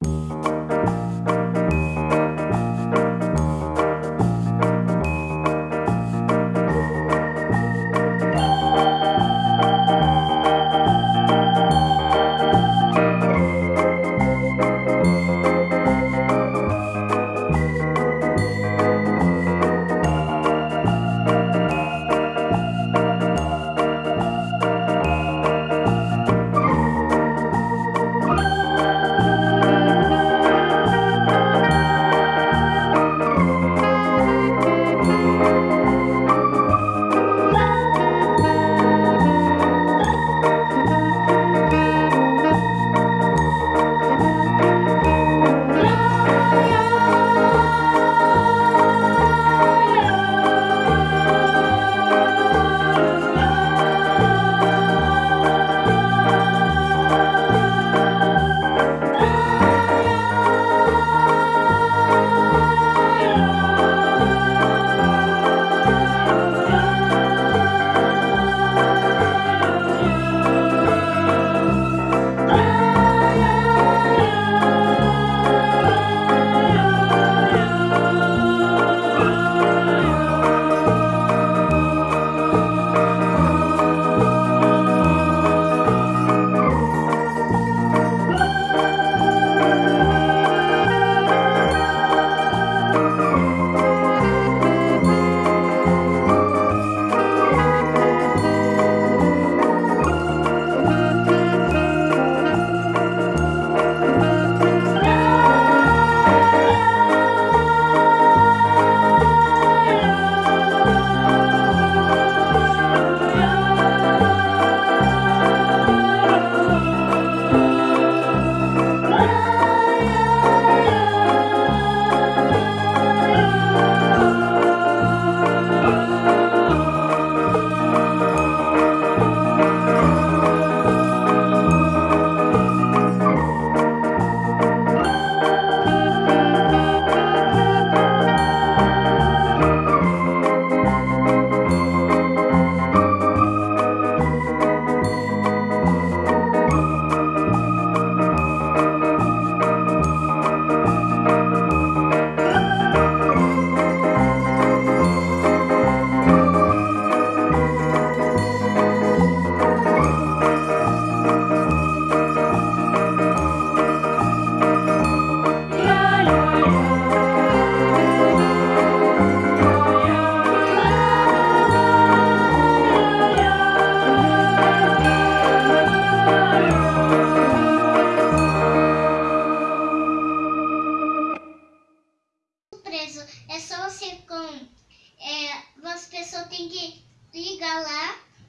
preso.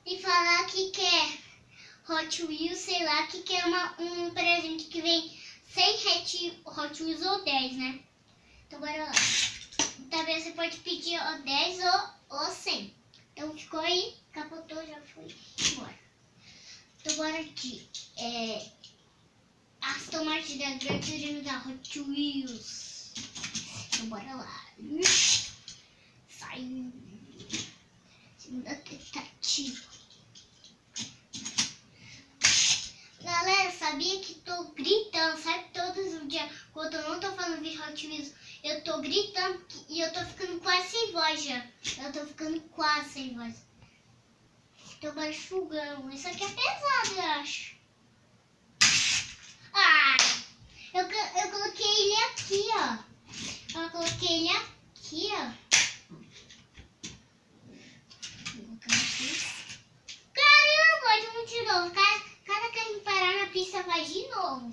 E falar que quer Hot Wheels, sei lá, que quer uma, um presente que vem 100 Hot Wheels ou 10, né? Então bora lá. Talvez você pode pedir ou 10 ou, ou 100. Então ficou aí, capotou, já foi embora. Então bora aqui. É, Aston Martin da Gran Turismo da Hot Wheels. Então bora lá. Sai. Segunda tentativa. Galera, sabia que tô gritando, sabe? Todos os dias, quando eu não tô eu tô gritando e eu tô ficando quase sem voz já. Eu tô ficando quase sem voz. Tô enxugando. Isso aqui é pesado, eu acho. Ah! Eu, eu coloquei ele aqui, ó. Eu coloquei ele aqui, ó. Caramba, de de novo. Cada, cada carrinho parar na pista faz de novo.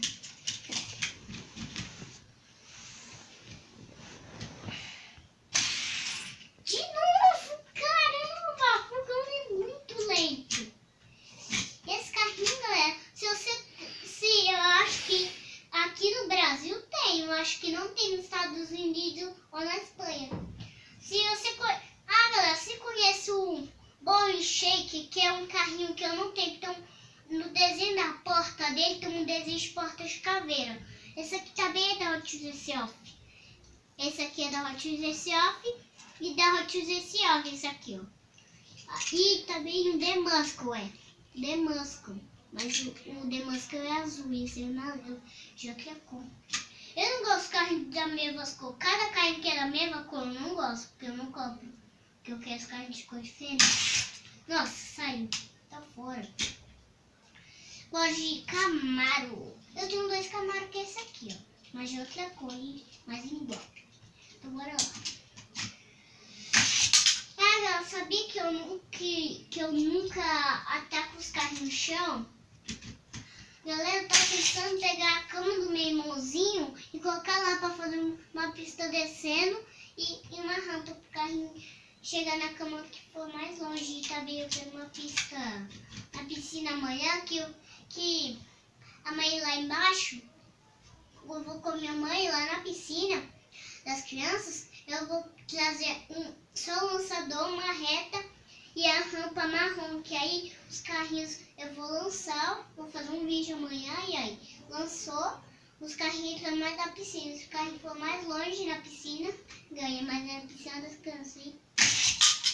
De novo! Caramba, o fogão é muito lento. Esse carrinho, galera, se você. Se eu acho que aqui no Brasil tem, eu acho que não tem nos Estados Unidos ou na Espanha. Se você. Ah, galera, você conhece o Que é um carrinho que eu não tenho, então no desenho da porta dele tem um desenho de porta de caveira. Esse aqui também é da Hot Wheels Off. Esse aqui é da Hot Wheels Off e da Hot Wheels Off, esse aqui, ó. E também o Demuscle, é. Demuscle. Mas o, o Demuscle é azul, esse é amarelo. Já que é cor. os carrinhos da mesma cor. Cada carrinho que é da mesma cor eu não gosto, porque eu não compro. Porque eu quero os carrinhos de cor diferente. Nossa, saiu. Tá fora. Gosto de Camaro. Eu tenho dois Camaro que é esse aqui, ó. Mas de outra cor, e mais igual. Então bora lá. Ah, galera, sabia que eu, que, que eu nunca ataco os carros no chão? Galera, eu tava pensando em pegar a cama do meu irmãozinho e colocar lá pra fazer uma pista descendo e, e uma rampa pro carrinho chegar na cama que for mais longe. E eu quero uma pista na piscina amanhã que, eu, que a mãe lá embaixo, eu vou com minha mãe lá na piscina das crianças, eu vou trazer um, só um lançador, uma reta e a rampa marrom, que aí os carrinhos eu vou lançar, vou fazer um vídeo amanhã e aí lançou, os carrinhos entram mais na piscina. Se o carrinho for mais longe na piscina, ganha mais na piscina das crianças, hein?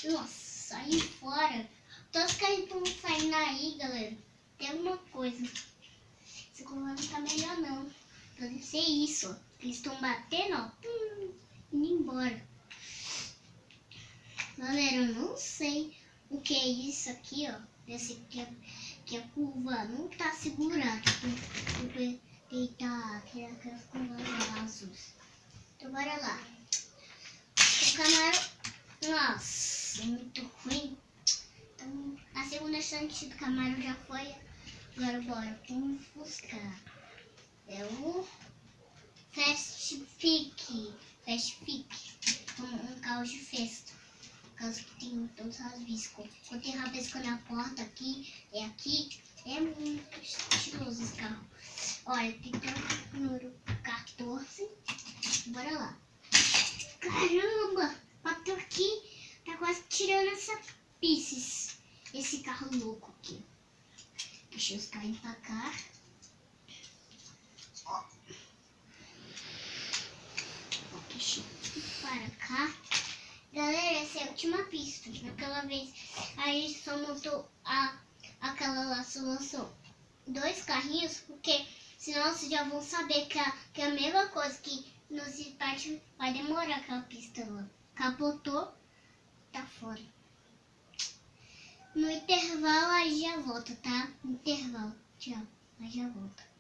Nossa, saí fora. Todos os carrinhos estão saindo aí, galera. Tem alguma coisa. Esse coluna não tá melhor não. Deve ser isso. Eles estão batendo, ó. Pum, indo embora. Galera, eu não sei o que é isso aqui, ó. Esse que a, que a curva não tá segurada. Porque deitar aquelas curvas azuis. Então bora lá. O Camaro. Nossa, é muito ruim. Então, a segunda chance do Camaro já foi. Agora bora com Fusca. É o Fast Fic. Fast Fic. Um, um carro de festa. Caso que tem todas as viscos. Quando tem rabisco na porta aqui, é aqui. É muito estiloso esse carro. Olha, tem até o número 14. Bora lá. Caramba! Bateu aqui. Tá quase tirando essa pisces. Esse carro louco aqui. Deixa os carros pra cá. Ó. Ó, Deixa para cá. Galera, essa é a última pista. Naquela vez a gente só montou a, aquela lá, só lançou dois carrinhos, porque senão vocês já vão saber que, a, que é a mesma coisa que nos parte vai demorar aquela pista lá. Capotou, tá fora. No intervalo aí já volta, tá? Intervalo. Tchau. Aí já volta.